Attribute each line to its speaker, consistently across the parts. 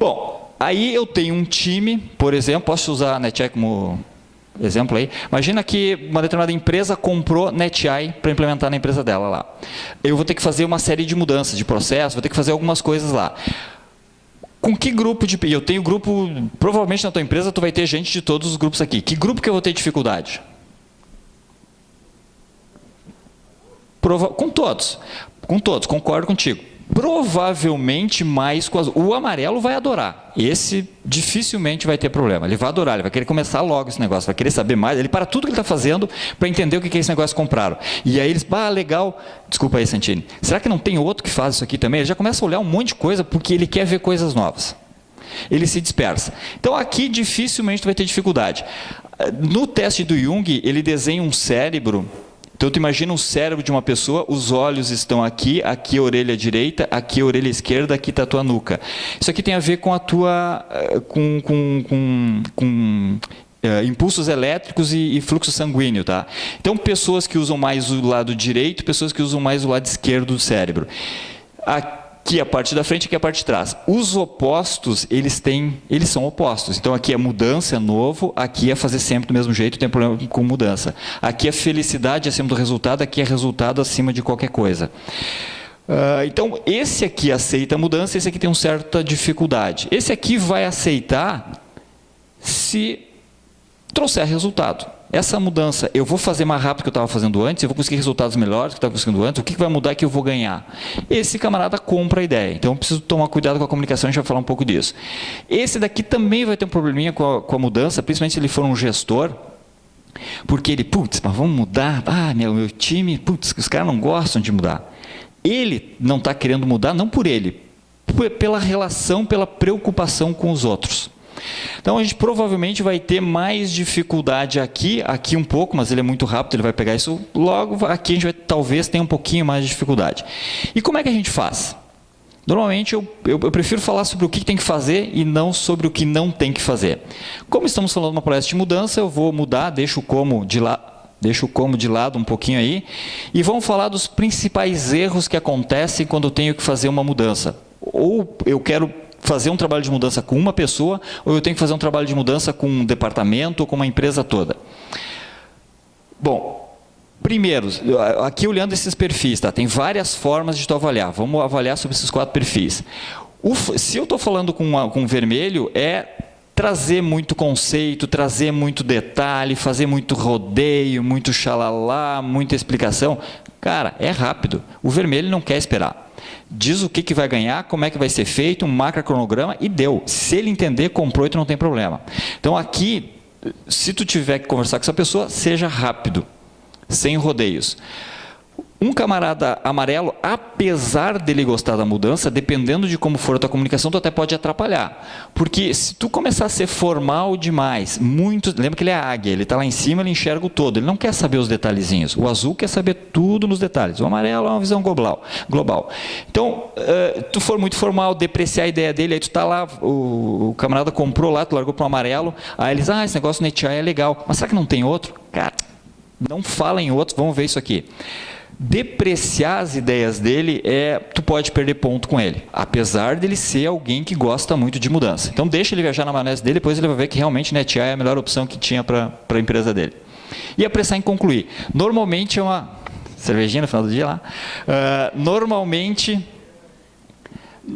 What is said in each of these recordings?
Speaker 1: Bom, aí eu tenho um time, por exemplo, posso usar a NetEye como exemplo aí. Imagina que uma determinada empresa comprou NetEye para implementar na empresa dela lá. Eu vou ter que fazer uma série de mudanças de processo, vou ter que fazer algumas coisas lá. Com que grupo de... Eu tenho grupo... Provavelmente na tua empresa tu vai ter gente de todos os grupos aqui. Que grupo que eu vou ter dificuldade? Prova, com todos. Com todos, concordo contigo provavelmente mais com. O amarelo vai adorar. Esse dificilmente vai ter problema. Ele vai adorar, ele vai querer começar logo esse negócio, vai querer saber mais. Ele para tudo que ele está fazendo para entender o que é esse negócio que compraram. E aí eles, ah, legal. Desculpa aí, Santini. Será que não tem outro que faz isso aqui também? Ele já começa a olhar um monte de coisa porque ele quer ver coisas novas. Ele se dispersa. Então aqui dificilmente vai ter dificuldade. No teste do Jung, ele desenha um cérebro então, tu imagina o cérebro de uma pessoa, os olhos estão aqui, aqui a orelha direita, aqui a orelha esquerda, aqui está a tua nuca. Isso aqui tem a ver com a tua... Eh, com, com, com, com Uh, impulsos elétricos e, e, fluxo sanguíneo. Tá? Então, pessoas que usam mais o lado direito, pessoas que usam mais o lado esquerdo do cérebro. Aqui, aqui a parte da frente, aqui a parte de trás. Os opostos, eles têm, eles são opostos. Então aqui é mudança, é novo, aqui é fazer sempre do mesmo jeito, tem problema com mudança. Aqui é felicidade acima do resultado, aqui é resultado acima de qualquer coisa. Uh, então, esse aqui aceita a mudança, esse aqui tem uma certa dificuldade. Esse aqui vai aceitar se trouxer resultado essa mudança, eu vou fazer mais rápido do que eu estava fazendo antes, eu vou conseguir resultados melhores que eu estava conseguindo antes, o que vai mudar que eu vou ganhar? Esse camarada compra a ideia, então eu preciso tomar cuidado com a comunicação, a gente vai falar um pouco disso. Esse daqui também vai ter um probleminha com a, com a mudança, principalmente se ele for um gestor, porque ele, putz, mas vamos mudar, ah, meu, meu time, putz, os caras não gostam de mudar. Ele não está querendo mudar, não por ele, pela relação, pela preocupação com os outros. Então a gente provavelmente vai ter mais dificuldade aqui, aqui um pouco, mas ele é muito rápido, ele vai pegar isso logo, aqui a gente vai talvez tenha um pouquinho mais de dificuldade. E como é que a gente faz? Normalmente eu, eu, eu, prefiro falar sobre o que tem que fazer e não sobre o que não tem que fazer. Como estamos falando de uma palestra de mudança, eu vou mudar, deixo como de lado, deixo o como de lado um pouquinho aí, e vamos falar dos principais erros que acontecem quando eu tenho que fazer uma mudança. Ou eu quero fazer um trabalho de mudança com uma pessoa ou eu tenho que fazer um trabalho de mudança com um departamento ou com uma empresa toda? Bom, primeiro, aqui olhando esses perfis, tá? tem várias formas de tu avaliar. Vamos avaliar sobre esses quatro perfis. O, se eu estou falando com, uma, com vermelho, é trazer muito conceito, trazer muito detalhe, fazer muito rodeio, muito xalalá, muita explicação. Cara, é rápido. O vermelho não quer esperar diz o que, que vai ganhar, como é que vai ser feito, um macrocronograma e deu. Se ele entender, comprou e tu não tem problema. Então aqui, se tu tiver que conversar com essa pessoa, seja rápido, sem rodeios. Um camarada amarelo, apesar dele gostar da mudança, dependendo de como for a tua comunicação, tu até pode atrapalhar. Porque se tu começar a ser formal demais, muito, lembra que ele é águia, ele está lá em cima, ele enxerga o todo, ele não quer saber os detalhezinhos. O azul quer saber tudo nos detalhes. O amarelo é uma visão global. global. Então, uh, tu for muito formal, depreciar a ideia dele, aí tu está lá, o, o, camarada comprou lá, tu largou para o amarelo, aí eles, ah, esse negócio NetEye é legal, mas será que não tem outro? Cara, não fala em outros, vamos ver isso aqui depreciar as ideias dele, é, tu pode perder ponto com ele, apesar dele ser alguém que gosta muito de mudança. Então deixa ele viajar na maionese dele, depois ele vai ver que realmente NetEye é a melhor opção que tinha para a empresa dele. E apressar em concluir. Normalmente é uma... Cervejinha no final do dia lá. Uh, normalmente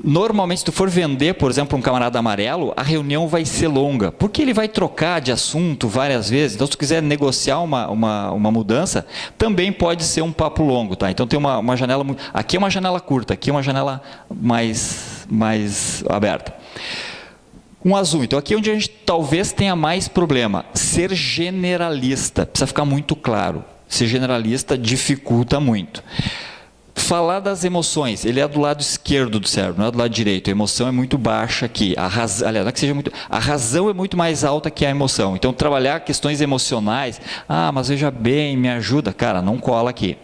Speaker 1: Normalmente, se tu for vender, por exemplo, um camarada amarelo, a reunião vai ser longa, porque ele vai trocar de assunto várias vezes. Então, se tu quiser negociar uma, uma, uma mudança, também pode ser um papo longo. Tá? Então, tem uma, uma janela... Aqui é uma janela curta, aqui é uma janela mais, mais aberta. Um azul. Então, aqui é onde a gente talvez tenha mais problema. Ser generalista. Precisa ficar muito claro. Ser generalista dificulta muito falar das emoções, ele é do lado esquerdo do cérebro, não é do lado direito. A emoção é muito baixa aqui. A razão, aliás, não é que seja muito, a razão é muito mais alta que a emoção. Então, trabalhar questões emocionais, ah, mas veja bem, me ajuda, cara, não cola aqui.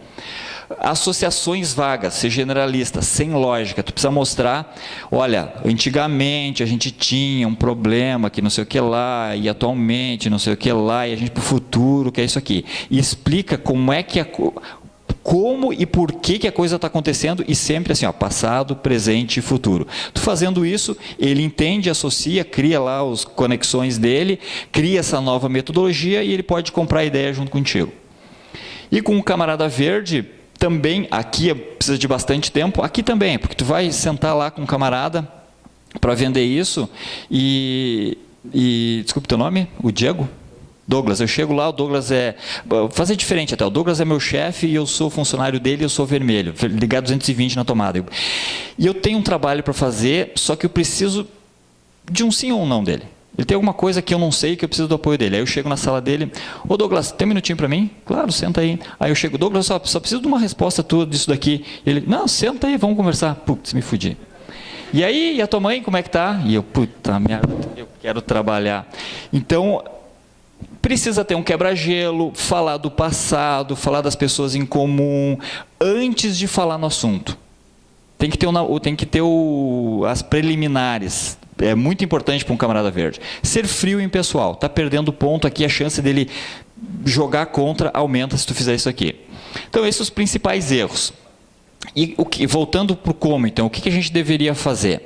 Speaker 1: Associações vagas, ser generalista, sem lógica. Tu precisa mostrar, olha, antigamente a gente tinha um problema que não sei o que lá, e atualmente não sei o que lá, e a gente para o futuro, que é isso aqui. E explica como é que a, como e por que, que a coisa está acontecendo e sempre assim, ó, passado, presente e futuro. Tu fazendo isso, ele entende, associa, cria lá as conexões dele, cria essa nova metodologia e ele pode comprar a ideia junto contigo. E com o camarada verde, também, aqui precisa de bastante tempo, aqui também, porque tu vai sentar lá com um camarada para vender isso e, e desculpe teu nome, o Diego? Douglas, eu chego lá, o Douglas é. Fazer diferente até. O Douglas é meu chefe e eu sou funcionário dele, eu sou vermelho, ligado 220 na tomada. E eu tenho um trabalho para fazer, só que eu preciso de um sim ou um não dele. Ele tem alguma coisa que eu não sei que eu preciso do apoio dele. Aí eu chego na sala dele, ô Douglas, tem um minutinho para mim? Claro, senta aí. Aí eu chego, Douglas, só, só preciso de uma resposta tua disso daqui. Ele, não, senta aí, vamos conversar. Putz, me fudi. E aí, e a tua mãe, como é que tá? E eu, puta merda, eu quero trabalhar. Então, precisa ter um quebra-gelo, falar do passado, falar das pessoas em comum, antes de falar no assunto. Tem que ter, tem que ter o, as preliminares. É muito importante para um camarada verde. Ser frio em pessoal. Está perdendo ponto aqui, a chance dele jogar contra aumenta se tu fizer isso aqui. Então, esses são os principais erros. E o que, voltando para o como, então, o que, que a gente deveria fazer?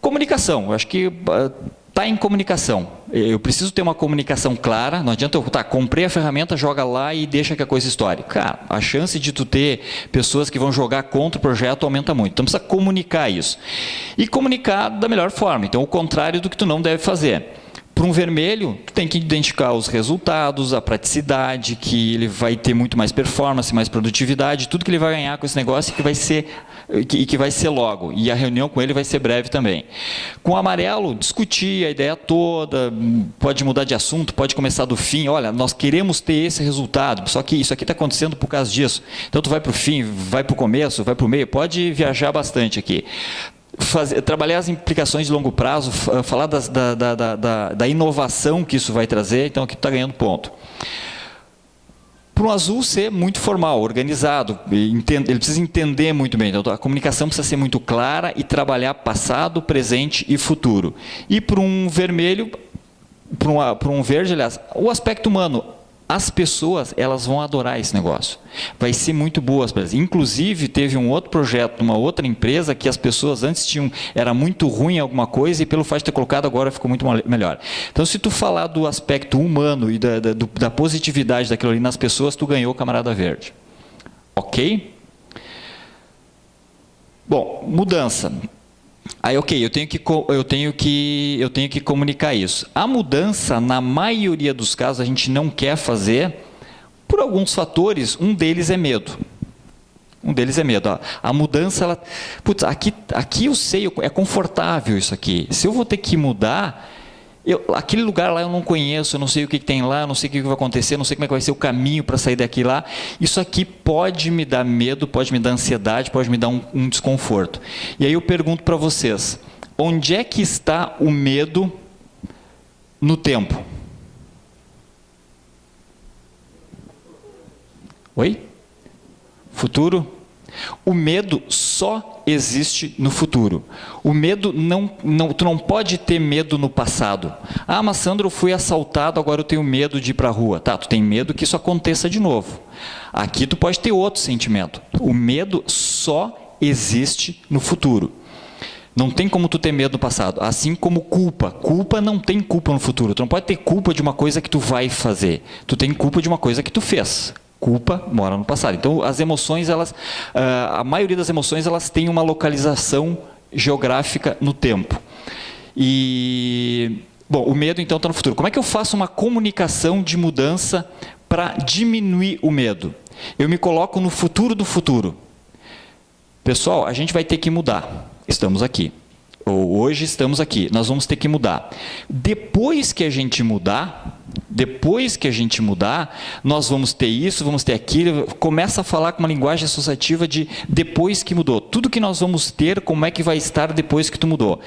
Speaker 1: Comunicação. Acho que ah, Está em comunicação. Eu preciso ter uma comunicação clara. Não adianta eu, tá, comprei a ferramenta, joga lá e deixa que a coisa estoure. Cara, a chance de tu ter pessoas que vão jogar contra o projeto aumenta muito. Então precisa comunicar isso. E comunicar da melhor forma. Então o contrário do que tu não deve fazer. Para um vermelho, tu tem que identificar os resultados, a praticidade, que ele vai ter muito mais performance, mais produtividade, tudo que ele vai ganhar com esse negócio que vai ser e que vai ser logo. E a reunião com ele vai ser breve também. Com o amarelo, discutir a ideia toda, pode mudar de assunto, pode começar do fim. Olha, nós queremos ter esse resultado, só que isso aqui está acontecendo por causa disso. Então tu vai para o fim, vai para o começo, vai para o meio, pode viajar bastante aqui fazer, trabalhar as implicações de longo prazo, falar das, da, da, da, da, inovação que isso vai trazer, então aqui está ganhando ponto. Para o azul ser muito formal, organizado, ele precisa entender muito bem, então a comunicação precisa ser muito clara e trabalhar passado, presente e futuro. E para um vermelho, para um, para um verde, aliás, o aspecto humano, as pessoas elas vão adorar esse negócio. Vai ser muito boa. Inclusive, teve um outro projeto uma outra empresa que as pessoas antes tinham, era muito ruim alguma coisa e pelo fato de ter colocado agora ficou muito melhor. Então, se tu falar do aspecto humano e da, da, da positividade daquilo ali nas pessoas, tu ganhou camarada verde. Ok? Bom, mudança. Aí, ok, eu tenho, que, eu, tenho que, eu tenho que comunicar isso. A mudança, na maioria dos casos, a gente não quer fazer por alguns fatores. Um deles é medo. Um deles é medo. A mudança, ela, putz, aqui, aqui eu sei, é confortável isso aqui. Se eu vou ter que mudar, eu, aquele lugar lá eu não conheço, eu não sei o que, que tem lá, não sei o que, que vai acontecer, não sei como é que vai ser o caminho para sair daqui lá. Isso aqui pode me dar medo, pode me dar ansiedade, pode me dar um, um desconforto. E aí eu pergunto para vocês, onde é que está o medo no tempo? Oi? Futuro? O medo só existe no futuro. O medo não, não, tu não pode ter medo no passado. Ah, mas Sandro, eu fui assaltado, agora eu tenho medo de ir para a rua. Tá, tu tem medo que isso aconteça de novo. Aqui tu pode ter outro sentimento. O medo só existe no futuro. Não tem como tu ter medo no passado. Assim como culpa. Culpa não tem culpa no futuro. Tu não pode ter culpa de uma coisa que tu vai fazer. Tu tem culpa de uma coisa que tu fez culpa mora no passado. Então, as emoções, elas, ah, a maioria das emoções, elas têm uma localização geográfica no tempo. E, bom, o medo, então, está no futuro. Como é que eu faço uma comunicação de mudança para diminuir o medo? Eu me coloco no futuro do futuro. Pessoal, a gente vai ter que mudar. Estamos aqui. Ou hoje estamos aqui. Nós vamos ter que mudar. Depois que a gente mudar, depois que a gente mudar, nós vamos ter isso, vamos ter aquilo. Começa a falar com uma linguagem associativa de depois que mudou. Tudo que nós vamos ter, como é que vai estar depois que tu mudou.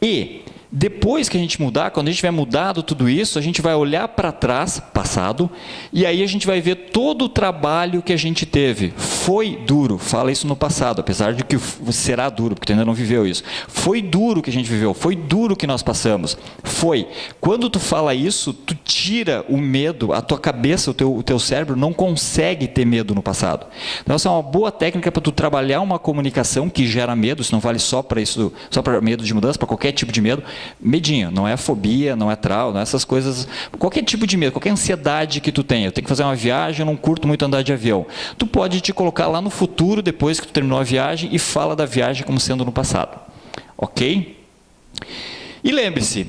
Speaker 1: E Depois que a gente mudar, quando a gente tiver mudado tudo isso, a gente vai olhar para trás, passado, e aí a gente vai ver todo o trabalho que a gente teve. Foi duro, fala isso no passado, apesar de que será duro, porque tu ainda não viveu isso. Foi duro que a gente viveu, foi duro que nós passamos. Foi. Quando tu fala isso, tu tira o medo, a tua cabeça, o teu, o teu cérebro não consegue ter medo no passado. Então essa é uma boa técnica para tu trabalhar uma comunicação que gera medo, isso não vale só para isso, só para medo de mudança, para qualquer tipo de medo medinho, não é fobia, não é trauma, não é essas coisas, qualquer tipo de medo, qualquer ansiedade que tu tenha, eu tenho que fazer uma viagem, eu não curto muito andar de avião. Tu pode te colocar lá no futuro, depois que tu terminou a viagem, e fala da viagem como sendo no passado. Ok? E lembre-se,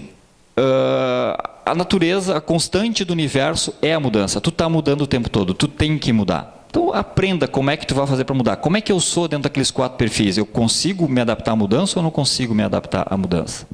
Speaker 1: uh, a natureza, a constante do universo é a mudança. Tu está mudando o tempo todo, tu tem que mudar. Então aprenda como é que tu vai fazer para mudar. Como é que eu sou dentro daqueles quatro perfis? Eu consigo me adaptar à mudança ou não consigo me adaptar à mudança?